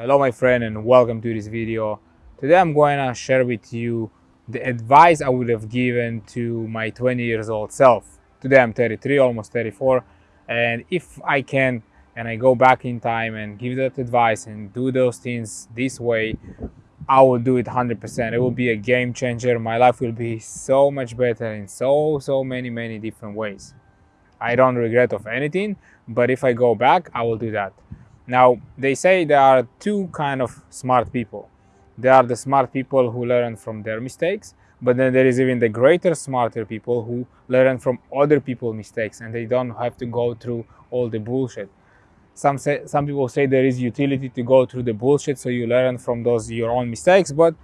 Hello my friend and welcome to this video. Today I'm going to share with you the advice I would have given to my 20 years old self. Today I'm 33, almost 34 and if I can and I go back in time and give that advice and do those things this way, I will do it 100%. It will be a game changer. My life will be so much better in so, so many, many different ways. I don't regret of anything, but if I go back, I will do that. Now, they say there are two kind of smart people. There are the smart people who learn from their mistakes, but then there is even the greater smarter people who learn from other people's mistakes and they don't have to go through all the bullshit. Some say, some people say there is utility to go through the bullshit so you learn from those your own mistakes, but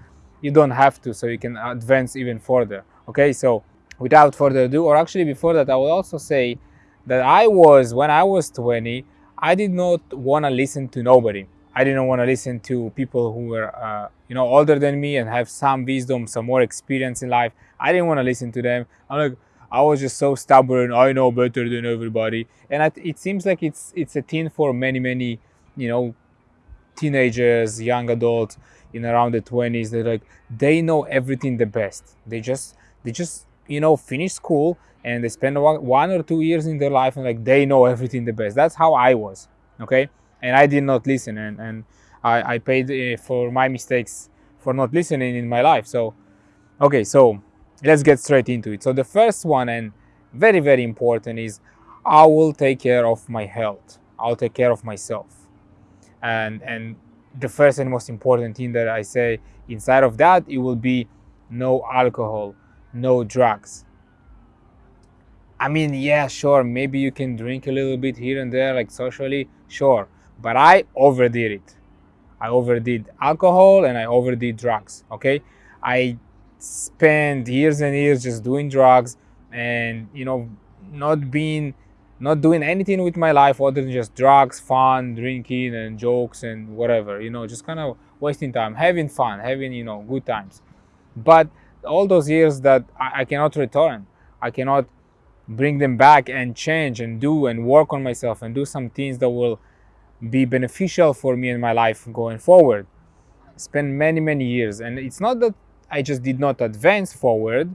you don't have to so you can advance even further. Okay, so without further ado, or actually before that, I will also say that I was, when I was 20, I did not want to listen to nobody. I didn't want to listen to people who were, uh, you know, older than me and have some wisdom, some more experience in life. I didn't want to listen to them. I'm like, I was just so stubborn. I know better than everybody, and I, it seems like it's it's a thing for many many, you know, teenagers, young adults in around the 20s. They're like they know everything the best. They just they just you know finish school and they spend one or two years in their life and like they know everything the best. That's how i was okay? And i did not listen and, and I, I paid uh, for my mistakes for not listening in my life. So okay so let's get straight into it. So the first one and very very important is i will take care of my health. I'll take care of myself. And and the first and most important thing that i say inside of that it will be no alcohol no drugs I mean, yeah, sure, maybe you can drink a little bit here and there, like socially, sure. But I overdid it. I overdid alcohol and I overdid drugs, okay? I spent years and years just doing drugs and, you know, not being, not doing anything with my life other than just drugs, fun, drinking and jokes and whatever, you know, just kind of wasting time, having fun, having, you know, good times. But all those years that I, I cannot return, I cannot bring them back and change and do and work on myself and do some things that will be beneficial for me in my life going forward. Spend many many years. And it's not that i just did not advance forward.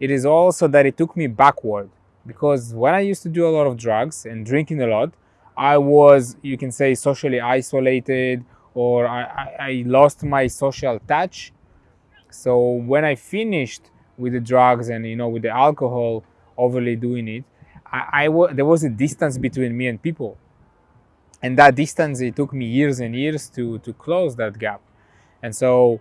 It is also that it took me backward. Because when i used to do a lot of drugs and drinking a lot i was you can say socially isolated or i, I, I lost my social touch so when i finished with the drugs and you know with the alcohol overly doing it, I, I there was a distance between me and people. And that distance, it took me years and years to, to close that gap. And so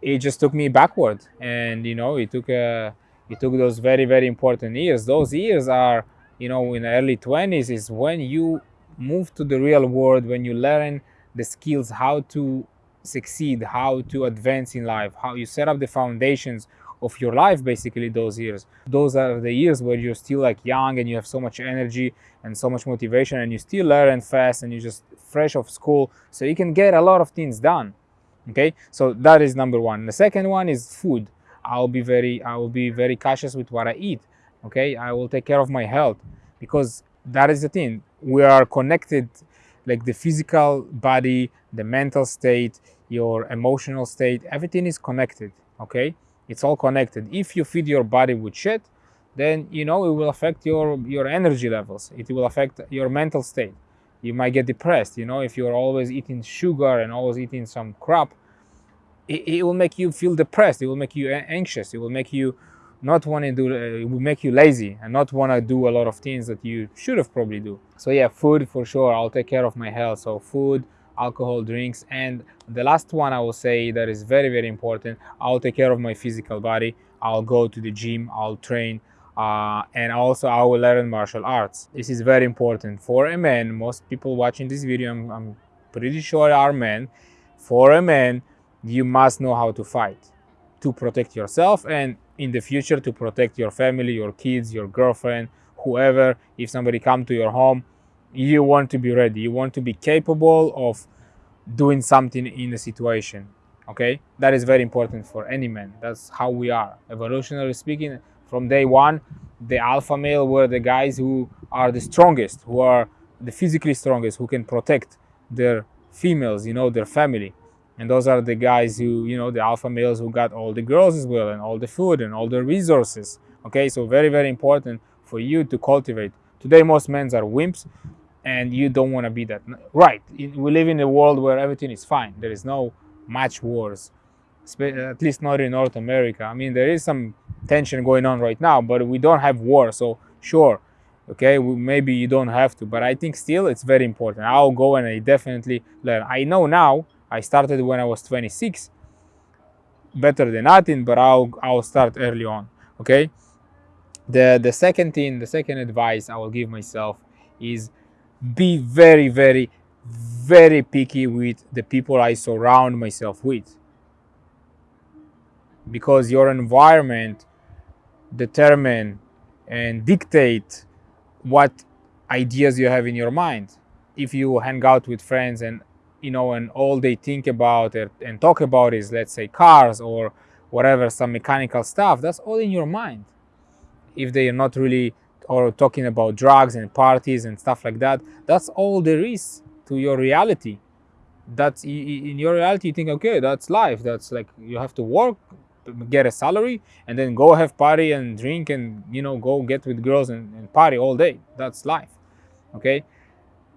it just took me backward. And, you know, it took, a, uh, it took those very, very important years. Those years are, you know, in the early 20s is when you move to the real world, when you learn the skills, how to succeed, how to advance in life, how you set up the foundations of your life basically those years. Those are the years where you're still like young and you have so much energy and so much motivation and you still learn fast and you're just fresh off school so you can get a lot of things done okay? So that is number one. The second one is food. I'll be very i will be very cautious with what i eat okay? I will take care of my health because that is the thing. We are connected like the physical body the mental state your emotional state everything is connected okay? It's all connected. If you feed your body with shit then you know it will affect your your energy levels. It will affect your mental state. You might get depressed you know if you're always eating sugar and always eating some crap it, it will make you feel depressed. It will make you anxious. It will make you not want to do uh, it will make you lazy and not want to do a lot of things that you should have probably do. So yeah food for sure. I'll take care of my health. So food alcohol drinks and the last one i will say that is very very important i'll take care of my physical body i'll go to the gym i'll train uh, and also i will learn martial arts. This is very important for a man. Most people watching this video i'm, I'm pretty sure are men. For a man you must know how to fight to protect yourself and in the future to protect your family your kids your girlfriend whoever. If somebody come to your home you want to be ready you want to be capable of doing something in a situation okay that is very important for any man that's how we are evolutionarily speaking from day one the alpha male were the guys who are the strongest who are the physically strongest who can protect their females, you know, their family. And those are the guys who, you know, the alpha males who got all the girls as well and all the food and all the resources. Okay, so very, very important for you to cultivate. Today, most men are wimps and you don't want to be that. Right, we live in a world where everything is fine. There is no match wars, at least not in North America. I mean, there is some tension going on right now, but we don't have war. So sure, okay, maybe you don't have to, but I think still it's very important. I'll go and I definitely learn. I know now, I started when I was 26, better than nothing, but I'll, I'll start early on, okay? The, the second thing, the second advice I will give myself is be very, very, very picky with the people I surround myself with. Because your environment determine and dictate what ideas you have in your mind. If you hang out with friends and you know and all they think about and talk about is let's say cars or whatever some mechanical stuff, that's all in your mind. If they are not really or talking about drugs and parties and stuff like that, that's all there is to your reality. That's in your reality, you think, okay, that's life. That's like you have to work, get a salary, and then go have party and drink and you know go get with girls and, and party all day. That's life. Okay,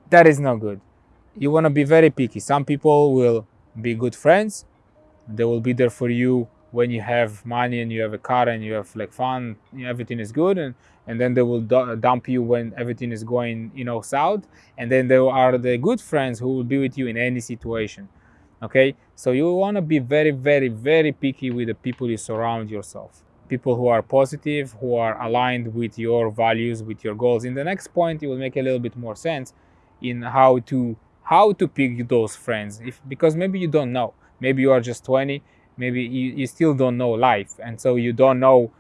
that is not good. You want to be very picky. Some people will be good friends. They will be there for you when you have money and you have a car and you have like fun everything is good and and then they will dump you when everything is going you know south and then there are the good friends who will be with you in any situation okay? So you want to be very very very picky with the people you surround yourself people who are positive who are aligned with your values with your goals. In the next point it will make a little bit more sense in how to how to pick those friends if because maybe you don't know. Maybe you are just 20 maybe you, you still don't know life. And so you don't know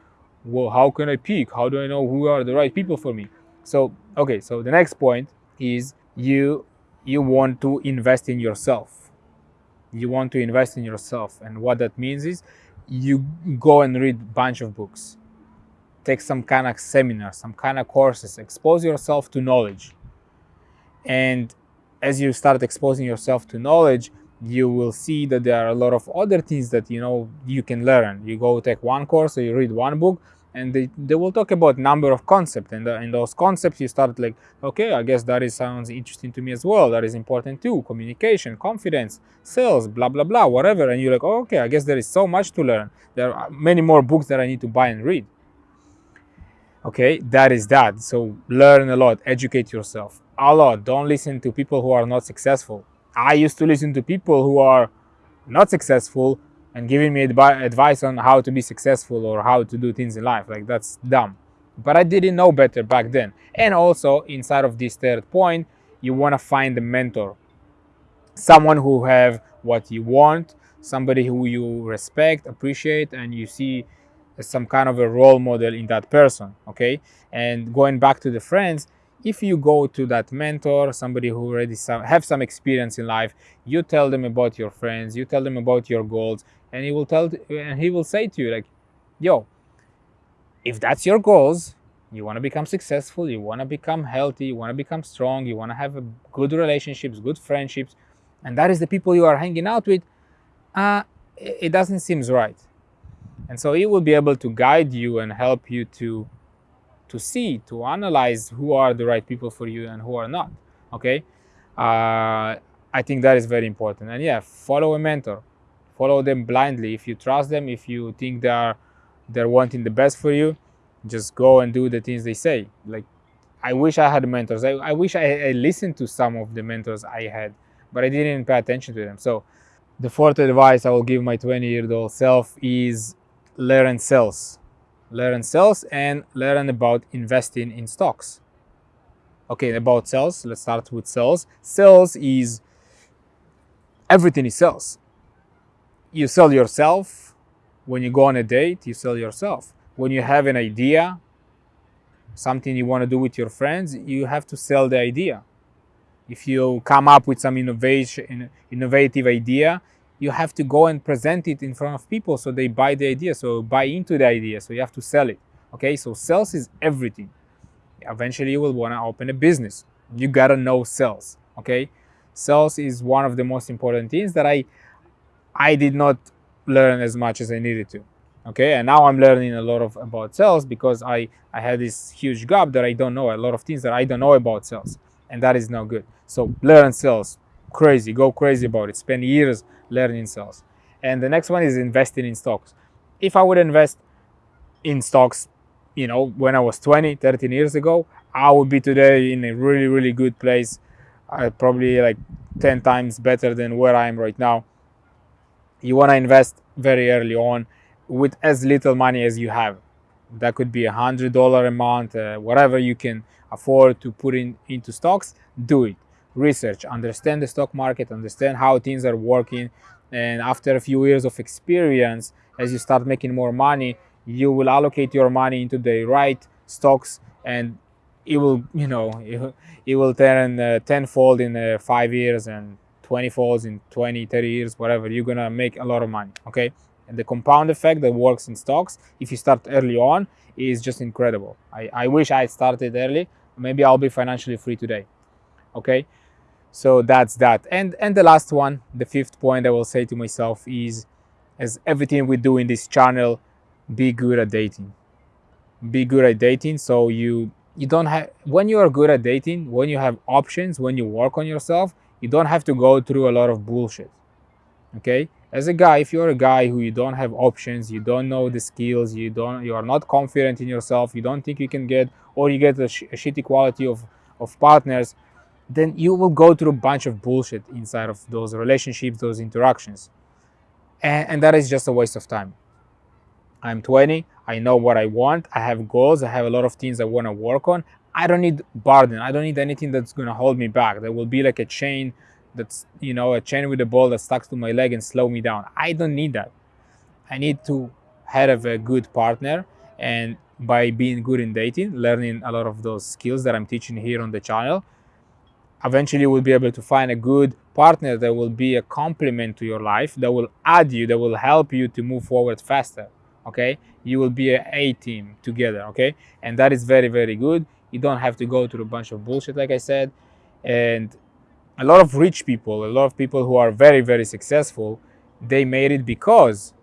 well how can i pick? How do i know who are the right people for me? So okay so the next point is you you want to invest in yourself. You want to invest in yourself. And what that means is you go and read a bunch of books. Take some kind of seminar some kind of courses. Expose yourself to knowledge. And as you start exposing yourself to knowledge you will see that there are a lot of other things that you know you can learn. You go take one course or you read one book and they, they will talk about number of concepts. And uh, in those concepts you start like okay i guess that is sounds interesting to me as well. That is important too. Communication confidence sales blah blah blah whatever. And you're like oh, okay i guess there is so much to learn. There are many more books that i need to buy and read. Okay that is that. So learn a lot. Educate yourself a lot. Don't listen to people who are not successful I used to listen to people who are not successful and giving me advi advice on how to be successful or how to do things in life. Like that's dumb. But I didn't know better back then. And also inside of this third point, you want to find a mentor. Someone who have what you want, somebody who you respect, appreciate, and you see some kind of a role model in that person. Okay. And going back to the friends, if you go to that mentor somebody who already some, have some experience in life you tell them about your friends you tell them about your goals and he will tell and he will say to you like yo if that's your goals you want to become successful you want to become healthy you want to become strong you want to have good relationships good friendships and that is the people you are hanging out with uh, it doesn't seem right. And so he will be able to guide you and help you to to see, to analyze who are the right people for you and who are not. Okay, uh, I think that is very important. And yeah, follow a mentor, follow them blindly. If you trust them, if you think they are they're wanting the best for you, just go and do the things they say. Like I wish I had mentors. I, I wish I, I listened to some of the mentors I had, but I didn't pay attention to them. So the fourth advice I will give my 20 year old self is learn sales learn sales and learn about investing in stocks. Okay, about sales, let's start with sales. Sales is everything is sales. You sell yourself. When you go on a date, you sell yourself. When you have an idea, something you want to do with your friends, you have to sell the idea. If you come up with some innovation, innovative idea, you have to go and present it in front of people so they buy the idea, so buy into the idea. So you have to sell it. Okay, so sales is everything. Eventually, you will want to open a business. You gotta know sales. Okay, sales is one of the most important things that i i did not learn as much as i needed to okay and now i'm learning a lot of about sales because i i had this huge gap that i don't know a lot of things that i don't know about sales and that is not good so learn sales crazy go crazy about it spend years learning sales and the next one is investing in stocks. If i would invest in stocks you know when i was 20 13 years ago i would be today in a really really good place uh, probably like 10 times better than where i am right now. You want to invest very early on with as little money as you have. That could be a hundred dollar a month uh, whatever you can afford to put in into stocks do it research understand the stock market understand how things are working. And after a few years of experience as you start making more money you will allocate your money into the right stocks and it will you know it, will turn uh, tenfold in uh, five years and 20 folds in 20 30 years whatever. You're gonna make a lot of money okay? And the compound effect that works in stocks if you start early on is just incredible. I, I wish i started early. Maybe i'll be financially free today okay? So that's that. And and the last one the fifth point i will say to myself is as everything we do in this channel be good at dating. Be good at dating. So you you don't have when you are good at dating when you have options when you work on yourself you don't have to go through a lot of bullshit okay? As a guy if you're a guy who you don't have options you don't know the skills you don't you are not confident in yourself you don't think you can get or you get a, sh- a shitty quality of of partners then you will go through a bunch of bullshit inside of those relationships those interactions and, and that is just a waste of time I'm 20. I know what I want. I have goals. I have a lot of things I want to work on. I don't need burden. I don't need anything that's going to hold me back. There will be like a chain that's, you know, a chain with a ball that stuck to my leg and slow me down. I don't need that. I need to have a good partner. And by being good in dating, learning a lot of those skills that I'm teaching here on the channel, eventually you will be able to find a good partner that will be a complement to your life, that will add you, that will help you to move forward faster okay? You will be a a team together okay? And that is very very good. You don't have to go through a bunch of bullshit like i said. And a lot of rich people a lot of people who are very very successful they made it because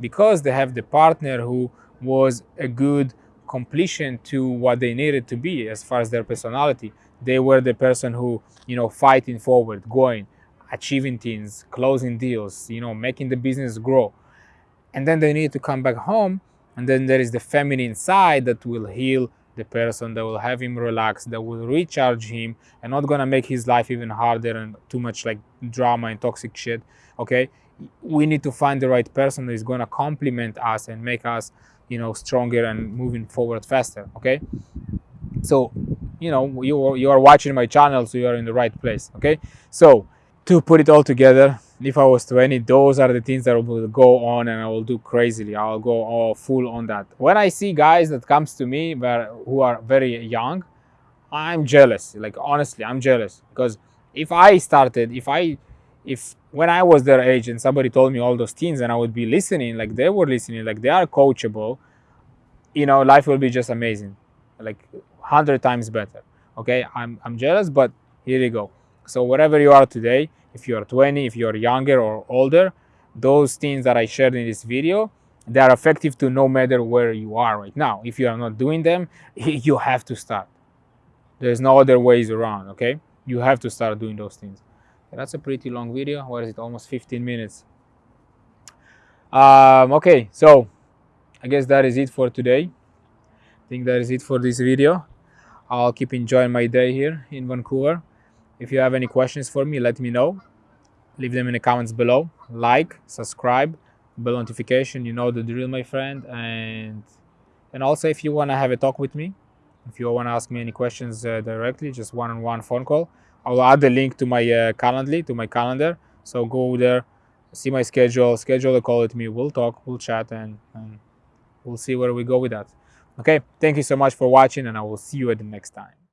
because they have the partner who was a good completion to what they needed to be as far as their personality they were the person who you know fighting forward going achieving things closing deals you know making the business grow. And then they need to come back home and then there is the feminine side that will heal the person that will have him relax that will recharge him and not gonna make his life even harder and too much like drama and toxic shit okay? We need to find the right person that is gonna complement us and make us you know stronger and moving forward faster okay? So you know you, you are watching my channel so you are in the right place okay so to put it all together if I was 20, those are the things that will go on and I will do crazily. I'll go all full on that. When I see guys that comes to me who are very young, I'm jealous. Like honestly, I'm jealous because if I started, if I, if when I was their age and somebody told me all those things and I would be listening, like they were listening, like they are coachable, you know, life will be just amazing, like hundred times better. Okay, I'm I'm jealous, but here you go. So wherever you are today, if you are 20, if you are younger or older, those things that I shared in this video, they are effective to no matter where you are right now. If you are not doing them, you have to start. There's no other ways around, okay? You have to start doing those things. That's a pretty long video. What is it? Almost 15 minutes. Um, okay, so I guess that is it for today. I think that is it for this video. I'll keep enjoying my day here in Vancouver. If you have any questions for me, let me know. Leave them in the comments below. Like, subscribe, bell notification. You know the drill, my friend. And and also, if you want to have a talk with me, if you want to ask me any questions uh, directly, just one-on-one -on -one phone call. I'll add the link to my uh, Calendly, to my calendar. So go there, see my schedule, schedule a call with me. We'll talk, we'll chat, and, and we'll see where we go with that. Okay, thank you so much for watching, and I will see you at the next time.